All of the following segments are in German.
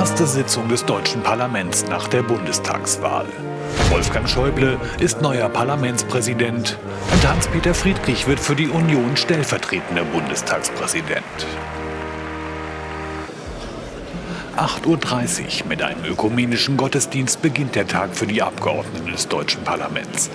Erste Sitzung des deutschen Parlaments nach der Bundestagswahl. Wolfgang Schäuble ist neuer Parlamentspräsident und Hans-Peter Friedrich wird für die Union stellvertretender Bundestagspräsident. 8.30 Uhr mit einem ökumenischen Gottesdienst beginnt der Tag für die Abgeordneten des deutschen Parlaments.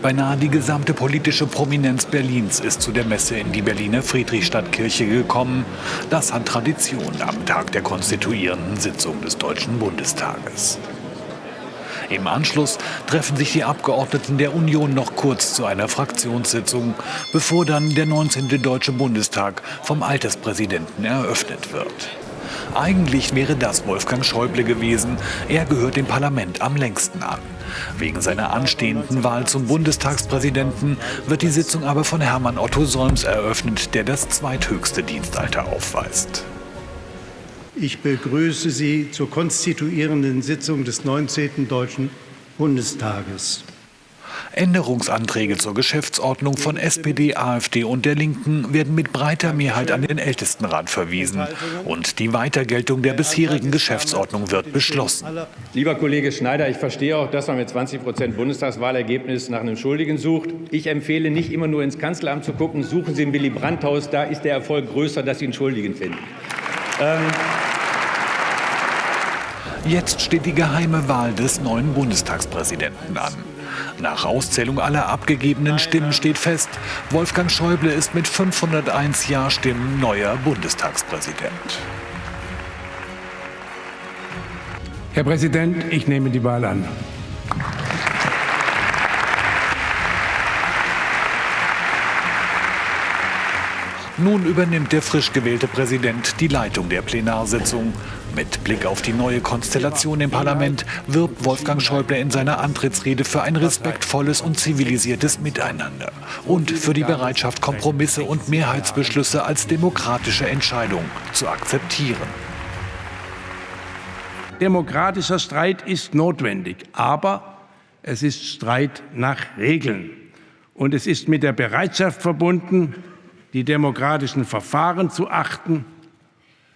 Beinahe die gesamte politische Prominenz Berlins ist zu der Messe in die Berliner Friedrichstadtkirche gekommen. Das hat Tradition am Tag der konstituierenden Sitzung des Deutschen Bundestages. Im Anschluss treffen sich die Abgeordneten der Union noch kurz zu einer Fraktionssitzung, bevor dann der 19. Deutsche Bundestag vom Alterspräsidenten eröffnet wird. Eigentlich wäre das Wolfgang Schäuble gewesen. Er gehört dem Parlament am längsten an. Wegen seiner anstehenden Wahl zum Bundestagspräsidenten wird die Sitzung aber von Hermann Otto Solms eröffnet, der das zweithöchste Dienstalter aufweist. Ich begrüße Sie zur konstituierenden Sitzung des 19. Deutschen Bundestages. Änderungsanträge zur Geschäftsordnung von SPD, AfD und der Linken werden mit breiter Mehrheit an den Ältestenrat verwiesen. Und die Weitergeltung der bisherigen Geschäftsordnung wird beschlossen. Lieber Kollege Schneider, ich verstehe auch, dass man mit 20 Prozent Bundestagswahlergebnis nach einem Schuldigen sucht. Ich empfehle nicht immer nur ins Kanzleramt zu gucken. Suchen Sie im Willy Brandt-Haus, da ist der Erfolg größer, dass Sie einen Schuldigen finden. Ähm Jetzt steht die geheime Wahl des neuen Bundestagspräsidenten an. Nach Auszählung aller abgegebenen Stimmen steht fest, Wolfgang Schäuble ist mit 501 Ja-Stimmen neuer Bundestagspräsident. Herr Präsident, ich nehme die Wahl an. Nun übernimmt der frisch gewählte Präsident die Leitung der Plenarsitzung. Mit Blick auf die neue Konstellation im Parlament wirbt Wolfgang Schäuble in seiner Antrittsrede für ein respektvolles und zivilisiertes Miteinander und für die Bereitschaft, Kompromisse und Mehrheitsbeschlüsse als demokratische Entscheidung zu akzeptieren. Demokratischer Streit ist notwendig, aber es ist Streit nach Regeln. Und es ist mit der Bereitschaft verbunden, die demokratischen Verfahren zu achten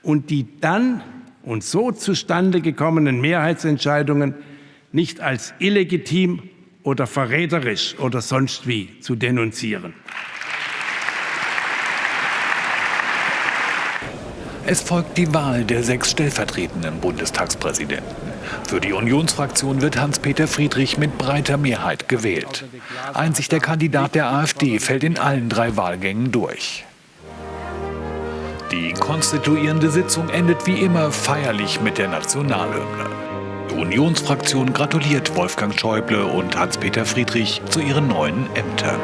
und die dann und so zustande gekommenen Mehrheitsentscheidungen nicht als illegitim oder verräterisch oder sonst wie zu denunzieren. Es folgt die Wahl der sechs stellvertretenden Bundestagspräsidenten. Für die Unionsfraktion wird Hans-Peter Friedrich mit breiter Mehrheit gewählt. Einzig der Kandidat der AfD fällt in allen drei Wahlgängen durch. Die konstituierende Sitzung endet wie immer feierlich mit der Nationalhymne. Die Unionsfraktion gratuliert Wolfgang Schäuble und Hans-Peter Friedrich zu ihren neuen Ämtern.